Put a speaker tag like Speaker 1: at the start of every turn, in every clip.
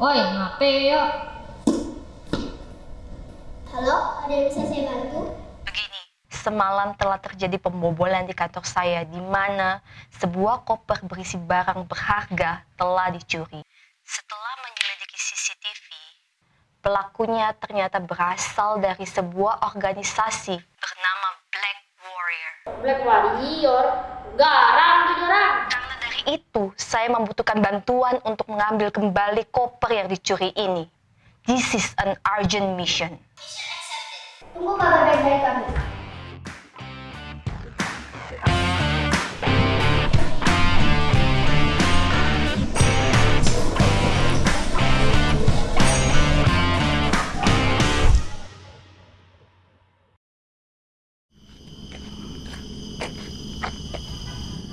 Speaker 1: Treasure Hunter Service?
Speaker 2: Oi, ngapain ya?
Speaker 3: Halo, ada yang bisa saya bantu?
Speaker 1: Begini, semalam telah terjadi pembobolan di kantor saya di mana sebuah koper berisi barang berharga telah dicuri. Setelah menyelidiki CCTV, pelakunya ternyata berasal dari sebuah organisasi bernama Black Warrior.
Speaker 2: Black Warrior, garang jadi orang.
Speaker 1: Itu, saya membutuhkan bantuan untuk mengambil kembali koper yang dicuri ini. This is an urgent mission.
Speaker 3: Tunggu kabar baik dari kami.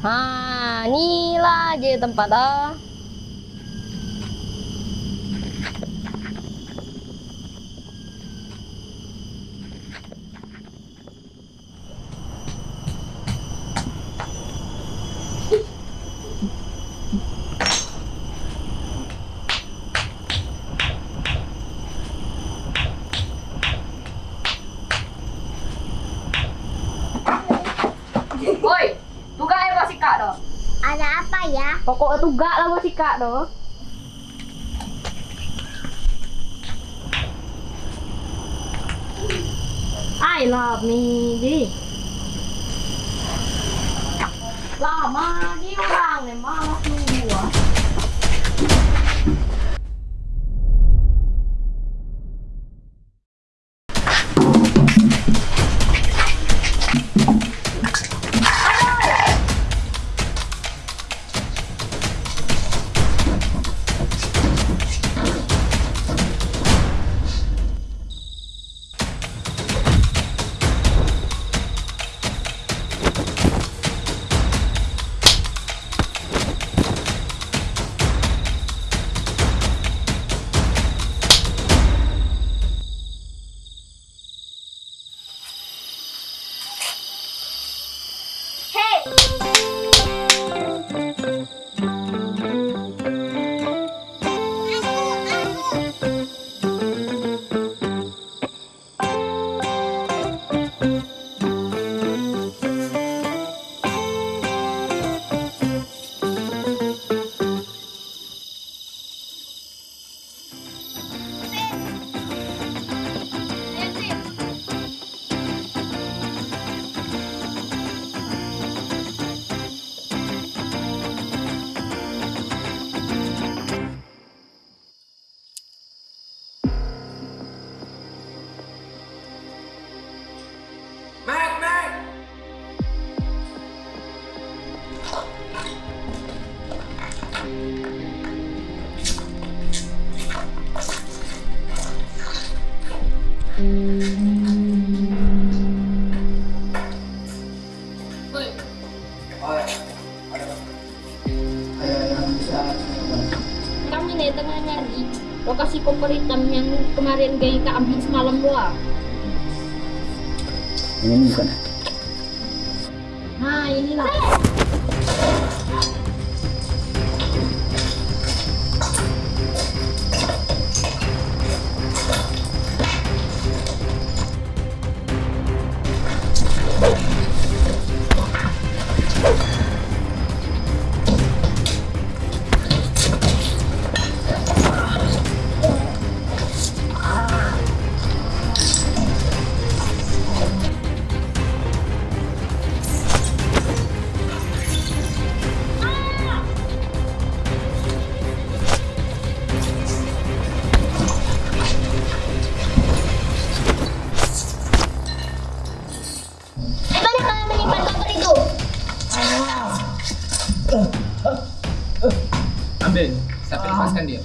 Speaker 2: Nah, inilah aja tempat ah. Woi, tugas apa sih kak doh?
Speaker 3: Ada apa ya?
Speaker 2: Pokoknya tugak lah gua sih kak doh. I love me di. Lama di orang nih malas kami nih tengah nyari lokasi koper hitam yang kemarin gay kak ambil semalam doang.
Speaker 4: Ini bukan.
Speaker 2: Nah, inilah.
Speaker 3: Ambil, siapa lepaskan dia?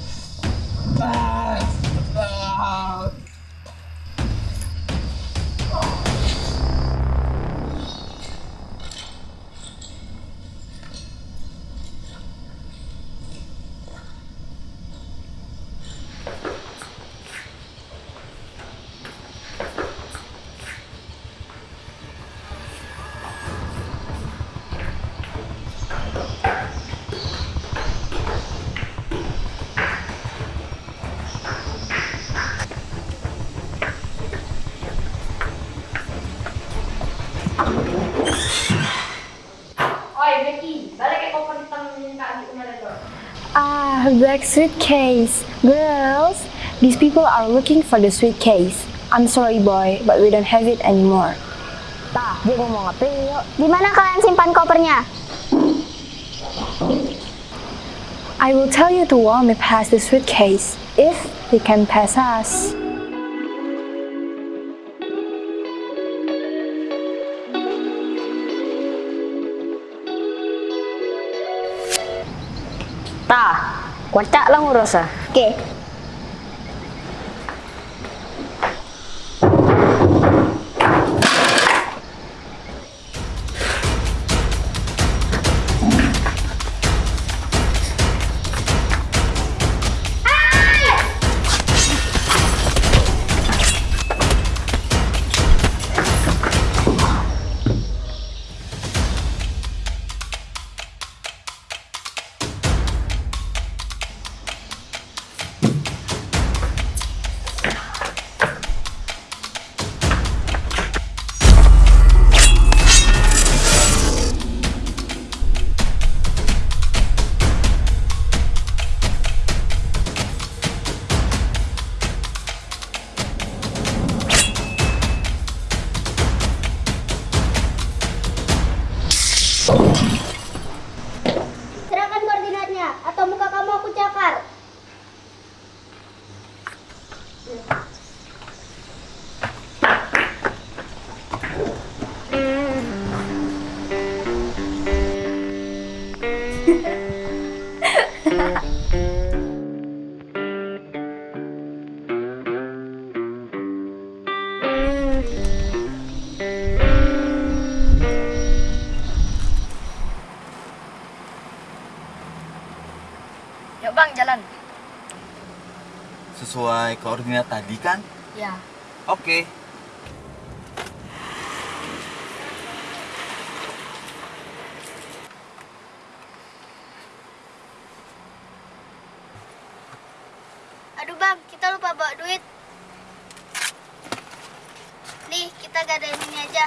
Speaker 3: Oi, Becky,
Speaker 4: balik ke koper hitam Kak Adi
Speaker 5: Ah, black suitcase. Girls, these people are looking for the suitcase. I'm sorry boy, but we don't have it anymore.
Speaker 6: Tah, dia mau ngapain? yuk. Ya?
Speaker 3: Di mana kalian simpan kopernya?
Speaker 5: I will tell you to warn me past the suitcase, if they can pass us.
Speaker 6: Kocak lang urus ah. Jalan.
Speaker 7: Sesuai koordinat tadi kan?
Speaker 6: Ya.
Speaker 7: Oke.
Speaker 3: Aduh bang, kita lupa bawa duit. Nih, kita gadain ini aja.